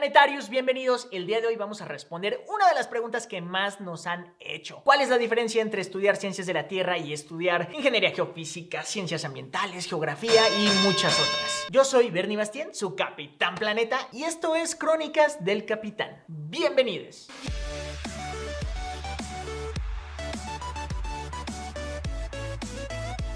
Planetarios, bienvenidos. El día de hoy vamos a responder una de las preguntas que más nos han hecho. ¿Cuál es la diferencia entre estudiar ciencias de la Tierra y estudiar ingeniería geofísica, ciencias ambientales, geografía y muchas otras? Yo soy Bernie Bastien, su Capitán Planeta, y esto es Crónicas del Capitán. Bienvenidos.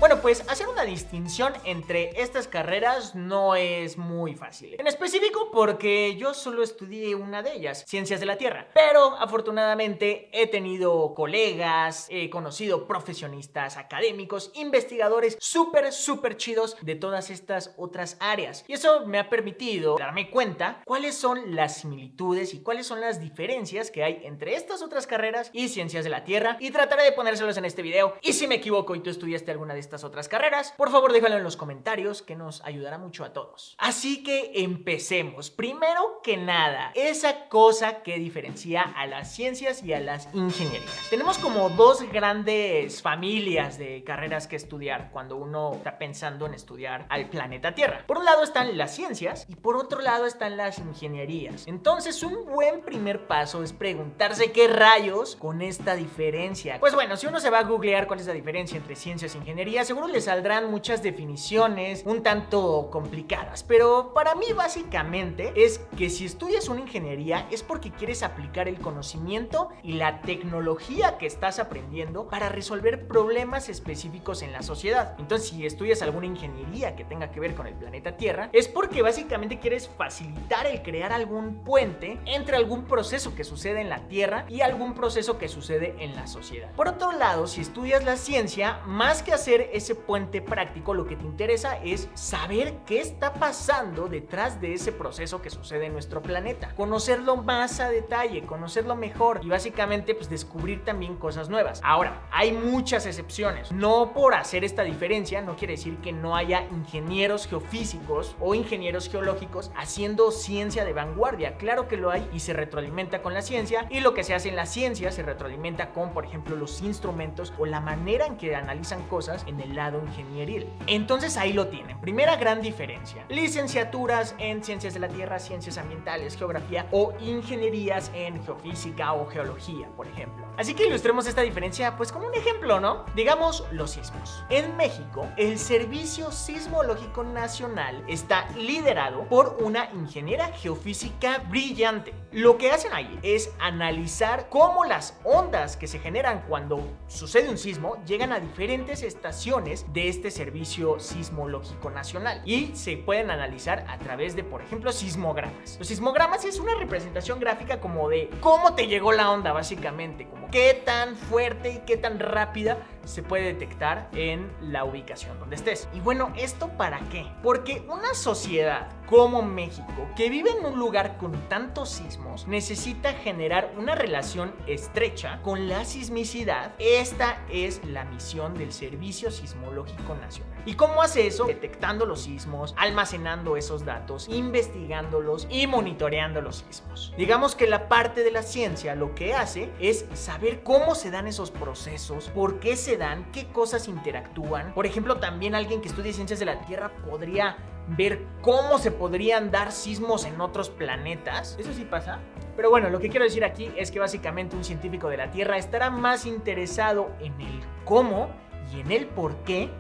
Bueno, pues hacer una distinción entre estas carreras no es muy fácil. En específico porque yo solo estudié una de ellas, Ciencias de la Tierra. Pero afortunadamente he tenido colegas, he conocido profesionistas, académicos, investigadores súper, súper chidos de todas estas otras áreas. Y eso me ha permitido darme cuenta cuáles son las similitudes y cuáles son las diferencias que hay entre estas otras carreras y Ciencias de la Tierra. Y trataré de ponérselos en este video. Y si me equivoco y tú estudiaste alguna de estas otras carreras, por favor déjalo en los comentarios que nos ayudará mucho a todos. Así que empecemos. Primero que nada, esa cosa que diferencia a las ciencias y a las ingenierías. Tenemos como dos grandes familias de carreras que estudiar cuando uno está pensando en estudiar al planeta Tierra. Por un lado están las ciencias y por otro lado están las ingenierías. Entonces un buen primer paso es preguntarse qué rayos con esta diferencia. Pues bueno, si uno se va a googlear cuál es la diferencia entre ciencias e ingenierías, seguro le saldrán muchas definiciones un tanto complicadas, pero para mí básicamente es que si estudias una ingeniería es porque quieres aplicar el conocimiento y la tecnología que estás aprendiendo para resolver problemas específicos en la sociedad. Entonces, si estudias alguna ingeniería que tenga que ver con el planeta Tierra, es porque básicamente quieres facilitar el crear algún puente entre algún proceso que sucede en la Tierra y algún proceso que sucede en la sociedad. Por otro lado, si estudias la ciencia, más que hacer ese puente práctico, lo que te interesa es saber qué está pasando detrás de ese proceso que sucede en nuestro planeta. Conocerlo más a detalle, conocerlo mejor y básicamente pues descubrir también cosas nuevas. Ahora, hay muchas excepciones. No por hacer esta diferencia no quiere decir que no haya ingenieros geofísicos o ingenieros geológicos haciendo ciencia de vanguardia. Claro que lo hay y se retroalimenta con la ciencia y lo que se hace en la ciencia se retroalimenta con, por ejemplo, los instrumentos o la manera en que analizan cosas el lado ingenieril. Entonces ahí lo tienen. Primera gran diferencia. Licenciaturas en Ciencias de la Tierra, Ciencias Ambientales, Geografía o Ingenierías en Geofísica o Geología, por ejemplo. Así que ilustremos esta diferencia pues como un ejemplo, ¿no? Digamos los sismos. En México, el Servicio Sismológico Nacional está liderado por una ingeniera geofísica brillante. Lo que hacen ahí es analizar cómo las ondas que se generan cuando sucede un sismo llegan a diferentes estaciones de este Servicio Sismológico Nacional y se pueden analizar a través de, por ejemplo, sismogramas. Los sismogramas es una representación gráfica como de cómo te llegó la onda, básicamente, como qué tan fuerte y qué tan rápida se puede detectar en la ubicación donde estés. Y bueno, ¿esto para qué? Porque una sociedad como México, que vive en un lugar con tantos sismos, necesita generar una relación estrecha con la sismicidad. Esta es la misión del Servicio Sismológico Nacional. ¿Y cómo hace eso? Detectando los sismos, almacenando esos datos, investigándolos y monitoreando los sismos. Digamos que la parte de la ciencia lo que hace es saber cómo se dan esos procesos, por qué se dan, qué cosas interactúan. Por ejemplo, también alguien que estudie ciencias de la Tierra podría ver cómo se podrían dar sismos en otros planetas. Eso sí pasa. Pero bueno, lo que quiero decir aquí es que básicamente un científico de la Tierra estará más interesado en el cómo y en el por qué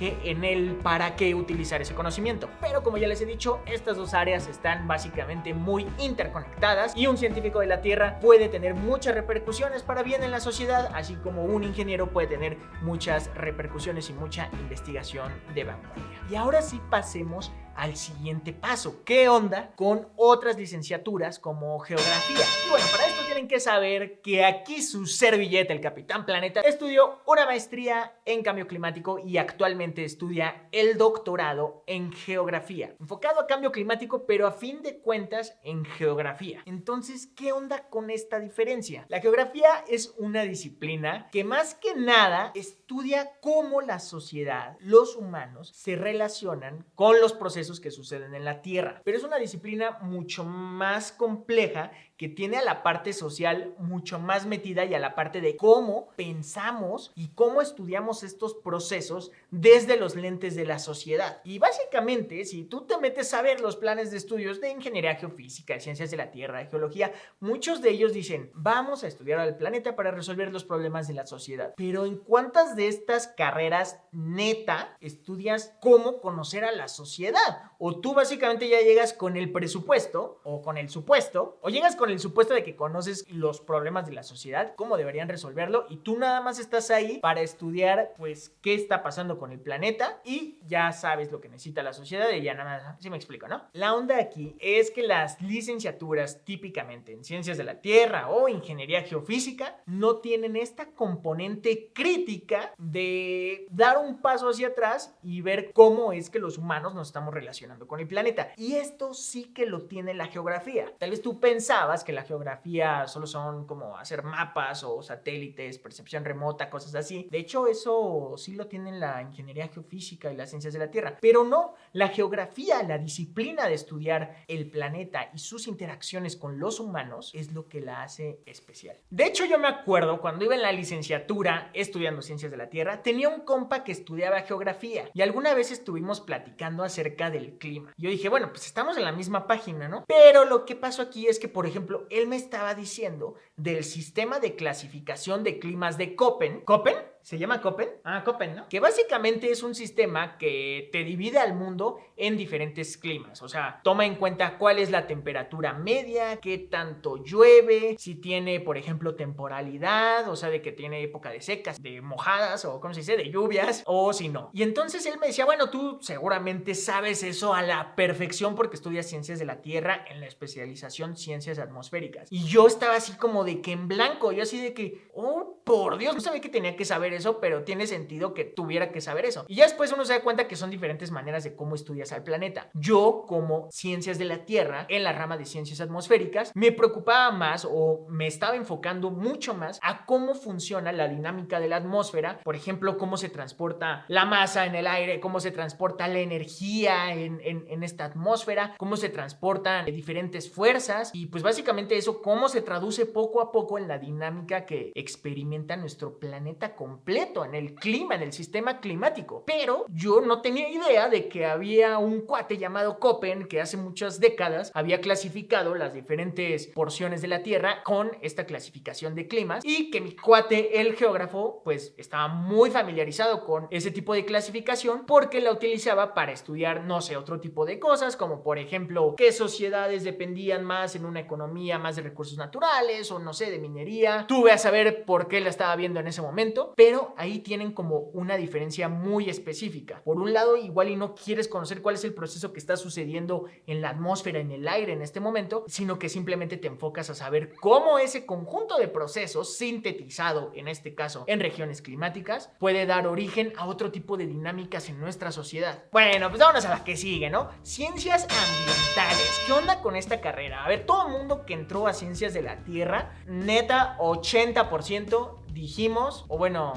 en el para qué utilizar ese conocimiento. Pero como ya les he dicho, estas dos áreas están básicamente muy interconectadas y un científico de la Tierra puede tener muchas repercusiones para bien en la sociedad, así como un ingeniero puede tener muchas repercusiones y mucha investigación de vanguardia. Y ahora sí pasemos al siguiente paso. ¿Qué onda con otras licenciaturas como geografía? Y bueno, para esto tienen que saber que aquí su servilleta, el Capitán Planeta, estudió una maestría en cambio climático y actualmente estudia el doctorado en geografía, enfocado a cambio climático, pero a fin de cuentas en geografía. Entonces, ¿qué onda con esta diferencia? La geografía es una disciplina que más que nada estudia cómo la sociedad, los humanos, se relacionan con los procesos que suceden en la Tierra. Pero es una disciplina mucho más compleja que tiene a la parte social mucho más metida y a la parte de cómo pensamos y cómo estudiamos estos procesos desde los lentes de la sociedad. Y básicamente, si tú te metes a ver los planes de estudios de ingeniería geofísica, ciencias de la Tierra, de geología, muchos de ellos dicen, vamos a estudiar al planeta para resolver los problemas de la sociedad. Pero ¿en cuántas de estas carreras neta estudias cómo conocer a la sociedad? O tú básicamente ya llegas con el presupuesto o con el supuesto, o llegas con el supuesto de que conoces los problemas de la sociedad, cómo deberían resolverlo, y tú nada más estás ahí para estudiar, pues, qué está pasando con el planeta y ya sabes lo que necesita la sociedad y ya nada más, así me explico, ¿no? La onda aquí es que las licenciaturas típicamente en ciencias de la Tierra o ingeniería geofísica no tienen esta componente crítica de dar un paso hacia atrás y ver cómo es que los humanos nos estamos relacionando con el planeta. Y esto sí que lo tiene la geografía. Tal vez tú pensabas que la geografía solo son como hacer mapas o satélites, percepción remota, cosas así. De hecho, eso sí lo tiene la ingeniería geofísica y las ciencias de la Tierra. Pero no, la geografía, la disciplina de estudiar el planeta y sus interacciones con los humanos es lo que la hace especial. De hecho, yo me acuerdo cuando iba en la licenciatura estudiando ciencias de la Tierra, tenía un compa que estudiaba geografía y alguna vez estuvimos platicando acerca del clima. Yo dije, bueno, pues estamos en la misma página, ¿no? Pero lo que pasó aquí es que, por ejemplo, él me estaba diciendo del sistema de clasificación de climas de Köppen. ¿Köppen? ¿Se llama Köppen? Ah, Köppen, ¿no? Que básicamente es un sistema que te divide al mundo en diferentes climas. O sea, toma en cuenta cuál es la temperatura media, qué tanto llueve, si tiene, por ejemplo, temporalidad, o sea, de que tiene época de secas, de mojadas, o ¿cómo se dice? De lluvias, o si no. Y entonces él me decía, bueno, tú seguramente sabes eso a la perfección porque estudias ciencias de la Tierra en la especialización ciencias atmosféricas. Y yo estaba así como de que en blanco, yo así de que, oh, por Dios, no sabía que tenía que saber eso, pero tiene sentido que tuviera que saber eso. Y ya después uno se da cuenta que son diferentes maneras de cómo estudias al planeta. Yo, como ciencias de la Tierra, en la rama de ciencias atmosféricas, me preocupaba más o me estaba enfocando mucho más a cómo funciona la dinámica de la atmósfera, por ejemplo, cómo se transporta la masa en el aire, cómo se transporta la energía en, esta atmósfera, cómo se transportan diferentes fuerzas y pues básicamente eso, cómo se traduce poco a poco en la dinámica que experimenta nuestro planeta completo, en el clima, en el sistema climático. Pero yo no tenía idea de que había un cuate llamado Köppen que hace muchas décadas había clasificado las diferentes porciones de la Tierra con esta clasificación de climas y que mi cuate, el geógrafo, pues estaba muy familiarizado con ese tipo de clasificación porque la utilizaba para estudiar, no sé, otro tipo de cosas como por ejemplo qué sociedades dependían más en una economía más de recursos naturales o no sé, de minería. Tuve a saber por qué la estaba viendo en ese momento, pero ahí tienen como una diferencia muy específica. Por un lado, igual y no quieres conocer cuál es el proceso que está sucediendo en la atmósfera, en el aire en este momento, sino que simplemente te enfocas a saber cómo ese conjunto de procesos sintetizado, en este caso en regiones climáticas, puede dar origen a otro tipo de dinámicas en nuestra sociedad. Bueno, pues vámonos a la que sigue, ¿no? Ciencias ambientales. ¿Qué onda con esta carrera? A ver, todo el mundo que entró a ciencias de la Tierra, neta, 80% dijimos, o bueno,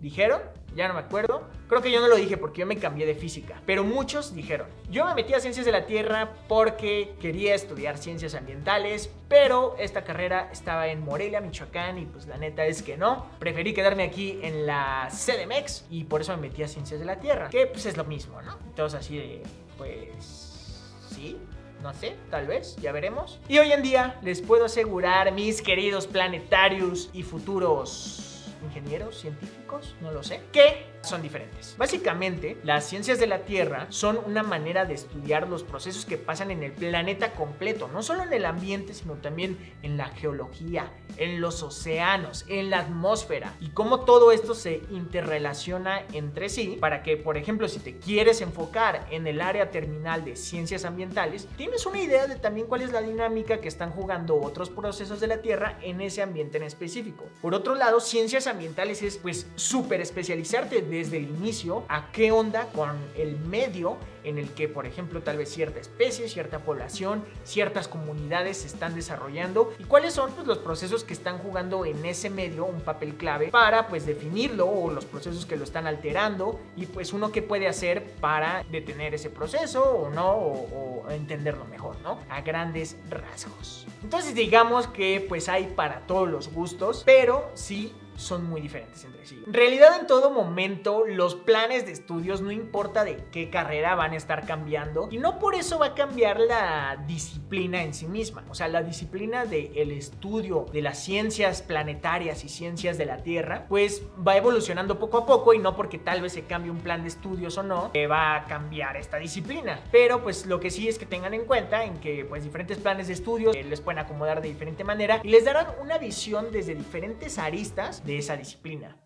dijeron, ya no me acuerdo. Creo que yo no lo dije porque yo me cambié de física, pero muchos dijeron. Yo me metí a ciencias de la Tierra porque quería estudiar ciencias ambientales, pero esta carrera estaba en Morelia, Michoacán y pues la neta es que no. Preferí quedarme aquí en la CDMX y por eso me metí a ciencias de la Tierra, que pues es lo mismo, ¿no? Entonces así de, pues, sí, no sé, tal vez, ya veremos. Y hoy en día les puedo asegurar, mis queridos planetarios y futuros ingenieros, científicos, no lo sé, que son diferentes. Básicamente, las ciencias de la Tierra son una manera de estudiar los procesos que pasan en el planeta completo, no solo en el ambiente, sino también en la geología, en los océanos, en la atmósfera y cómo todo esto se interrelaciona entre sí para que, por ejemplo, si te quieres enfocar en el área terminal de ciencias ambientales, tienes una idea de también cuál es la dinámica que están jugando otros procesos de la Tierra en ese ambiente en específico. Por otro lado, ciencias ambientales es pues súper especializarte desde el inicio a qué onda con el medio en el que, por ejemplo, tal vez cierta especie, cierta población, ciertas comunidades se están desarrollando y cuáles son pues, los procesos que están jugando en ese medio un papel clave para pues definirlo o los procesos que lo están alterando y pues uno qué puede hacer para detener ese proceso o no o, o entenderlo mejor, ¿no? A grandes rasgos. Entonces digamos que pues hay para todos los gustos, pero sí son muy diferentes entre sí. En realidad en todo momento los planes de estudios no importa de qué carrera van a estar cambiando y no por eso va a cambiar la disciplina en sí misma. O sea, la disciplina del estudio de las ciencias planetarias y ciencias de la Tierra pues va evolucionando poco a poco y no porque tal vez se cambie un plan de estudios o no, que va a cambiar esta disciplina. Pero pues lo que sí es que tengan en cuenta en que pues diferentes planes de estudios eh, les pueden acomodar de diferente manera y les darán una visión desde diferentes aristas esa disciplina.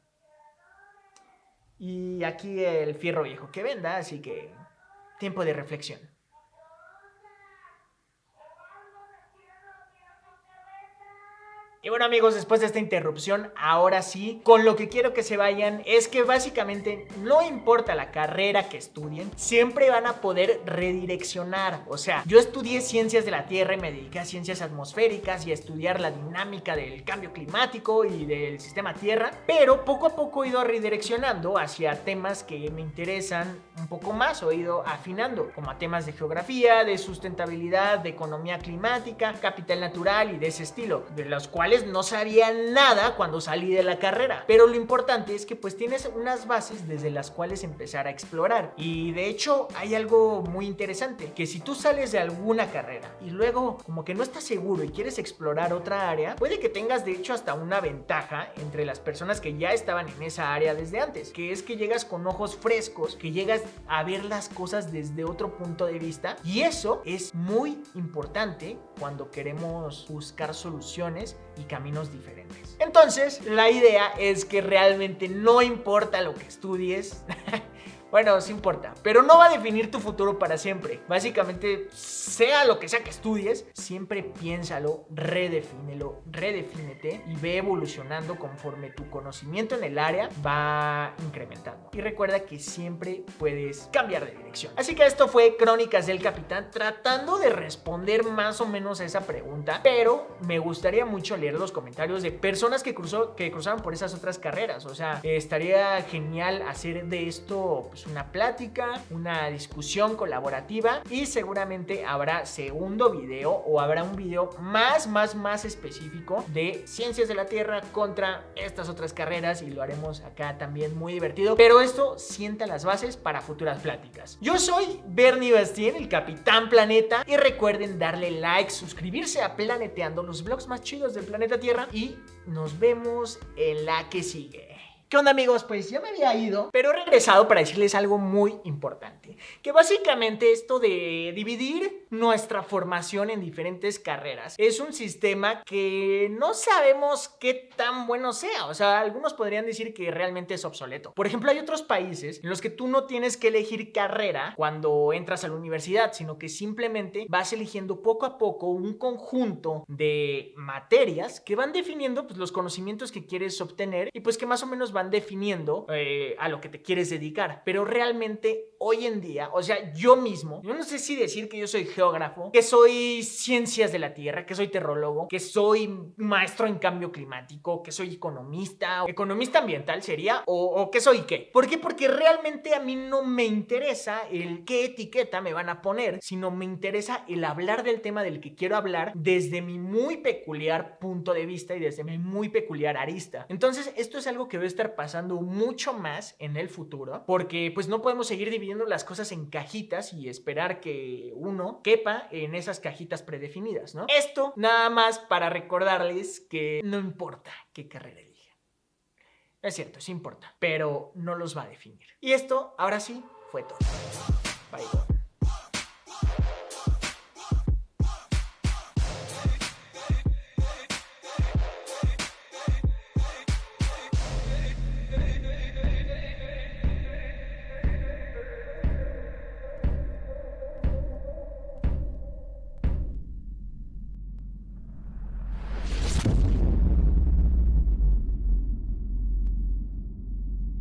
Y aquí el fierro viejo que venda, así que tiempo de reflexión. Y bueno amigos, después de esta interrupción, ahora sí, con lo que quiero que se vayan es que básicamente no importa la carrera que estudien, siempre van a poder redireccionar. O sea, yo estudié ciencias de la Tierra y me dediqué a ciencias atmosféricas y a estudiar la dinámica del cambio climático y del sistema Tierra, pero poco a poco he ido redireccionando hacia temas que me interesan un poco más o he ido afinando, como a temas de geografía, de sustentabilidad, de economía climática, capital natural y de ese estilo, de los cuales no sabía nada cuando salí de la carrera. Pero lo importante es que pues tienes unas bases desde las cuales empezar a explorar. Y de hecho hay algo muy interesante, que si tú sales de alguna carrera y luego como que no estás seguro y quieres explorar otra área, puede que tengas de hecho hasta una ventaja entre las personas que ya estaban en esa área desde antes, que es que llegas con ojos frescos, que llegas a ver las cosas desde otro punto de vista y eso es muy importante cuando queremos buscar soluciones y caminos diferentes. Entonces, la idea es que realmente no importa lo que estudies, Bueno, sí importa, pero no va a definir tu futuro para siempre. Básicamente, sea lo que sea que estudies, siempre piénsalo, redefínelo, redefínete y ve evolucionando conforme tu conocimiento en el área va incrementando. Y recuerda que siempre puedes cambiar de dirección. Así que esto fue Crónicas del Capitán tratando de responder más o menos a esa pregunta, pero me gustaría mucho leer los comentarios de personas que, cruzó, que cruzaron por esas otras carreras. O sea, estaría genial hacer de esto pues, una plática, una discusión colaborativa y seguramente habrá segundo video o habrá un video más, más, más específico de ciencias de la Tierra contra estas otras carreras y lo haremos acá también muy divertido. Pero esto sienta las bases para futuras pláticas. Yo soy Bernie Bastien, el Capitán Planeta y recuerden darle like, suscribirse a Planeteando, los vlogs más chidos del planeta Tierra y nos vemos en la que sigue. ¿Qué amigos? Pues ya me había ido, pero he regresado para decirles algo muy importante. Que básicamente esto de dividir nuestra formación en diferentes carreras es un sistema que no sabemos qué tan bueno sea. O sea, algunos podrían decir que realmente es obsoleto. Por ejemplo, hay otros países en los que tú no tienes que elegir carrera cuando entras a la universidad, sino que simplemente vas eligiendo poco a poco un conjunto de materias que van definiendo pues, los conocimientos que quieres obtener y pues que más o menos van definiendo eh, a lo que te quieres dedicar. Pero realmente hoy en día, o sea, yo mismo, yo no sé si decir que yo soy geógrafo, que soy ciencias de la Tierra, que soy terrólogo, que soy maestro en cambio climático, que soy economista, economista ambiental sería, o, que soy qué. ¿Por qué? Porque realmente a mí no me interesa el qué etiqueta me van a poner, sino me interesa el hablar del tema del que quiero hablar desde mi muy peculiar punto de vista y desde mi muy peculiar arista. Entonces, esto es algo que voy a pasando mucho más en el futuro, porque pues no podemos seguir dividiendo las cosas en cajitas y esperar que uno quepa en esas cajitas predefinidas, ¿no? Esto nada más para recordarles que no importa qué carrera elijan. Es cierto, sí importa, pero no los va a definir. Y esto, ahora sí, fue todo. Bye.